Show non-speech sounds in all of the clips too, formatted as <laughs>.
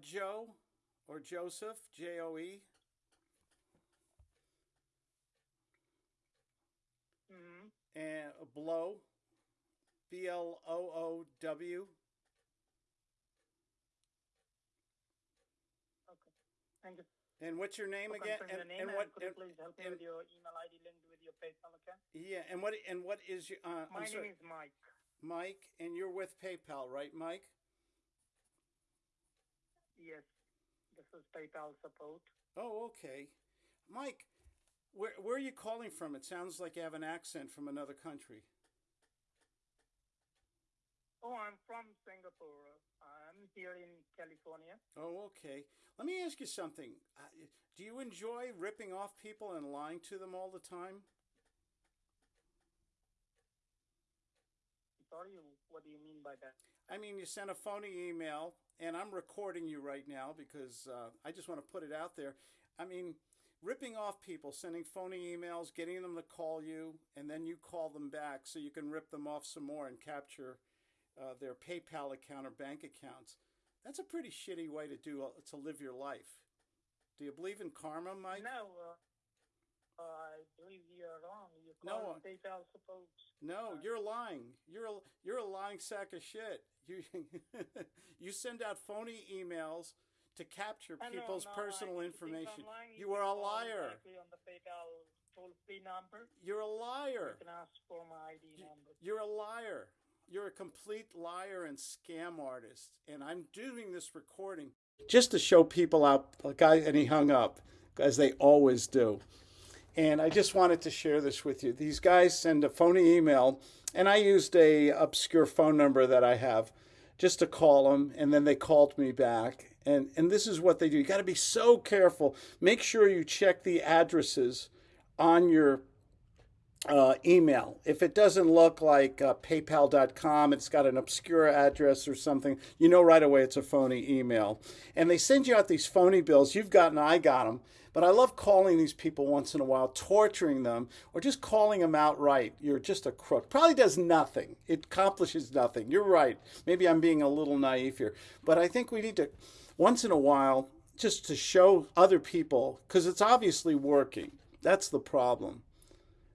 Joe or Joseph, J O E. Mm-hmm. And Blow, B L O O W. Okay. Thank you. And what's your name again? And, name and what? and- please help me with your email ID linked with your PayPal account? yeah, and what? And what is your? Uh, My I'm name sorry, is Mike. Mike, and you're with PayPal, right, Mike? Yes. This is PayPal support. Oh, okay. Mike, where where are you calling from? It sounds like you have an accent from another country. Oh, I'm from Singapore. I'm here in California. Oh, okay. Let me ask you something. Uh, Do you enjoy ripping off people and lying to them all the time? Sorry, what do you mean by that? I mean, you sent a phony email, and I'm recording you right now because uh, I just want to put it out there. I mean, ripping off people, sending phony emails, getting them to call you, and then you call them back so you can rip them off some more and capture uh, their PayPal account or bank accounts. That's a pretty shitty way to do uh, to live your life. Do you believe in karma, Mike? No, uh, I believe you're wrong. You're No, calling uh, PayPal support. No, Uh, you're lying. You're a, you're a lying sack of shit. You <laughs> you send out phony emails to capture people's no, personal I information. Lying. You are a liar. on the PayPal toll-free number. You're a liar. You can ask for my ID You- number. You're a liar. You're a complete liar and scam artist. And I'm doing this recording just to show people out. A guy and he hung up, as they always do. And I just wanted to share this with you. These guys send a phony email, and I used a obscure phone number that I have just to call them, and then they called me back. And and this is what they do. You got to be so careful. Make sure you check the addresses on your uh, email. If it doesn't look like uh, PayPal.com, it's got an obscure address or something, you know right away it's a phony email. And they send you out these phony bills. You've gotten, I got them. But I love calling these people once in a while, torturing them, or just calling them outright. You're just a crook. Probably does nothing. It accomplishes nothing. You're right. Maybe I'm being a little naive here. But I think we need to, once in a while, just to show other people, because it's obviously working. That's the problem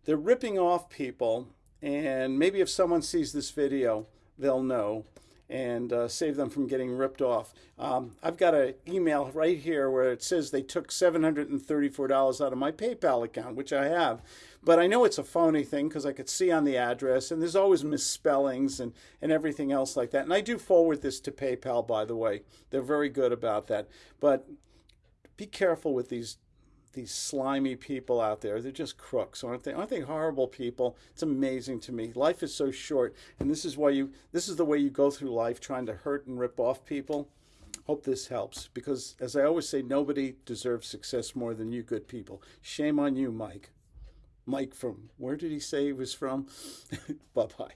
they're ripping off people and maybe if someone sees this video they'll know and uh, save them from getting ripped off. Um, i've got an email right here where it says they took $734 out of my paypal account which i have. But i know it's a phony thing because i could see on the address and there's always misspellings and, and everything else like that. And i do forward this to paypal by the way. They're very good about that. But be careful with these these slimy people out there. They're just crooks, aren't they? Aren't they horrible people? It's amazing to me. Life is so short, and this is why you this is the way you go through life trying to hurt and rip off people. Hope this helps because as I always say, nobody deserves success more than you good people. Shame on you, Mike. Mike from where did he say he was from? <laughs> bye bye.